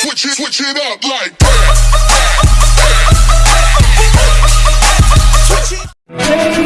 Switch it, switch it up like that. Switch it.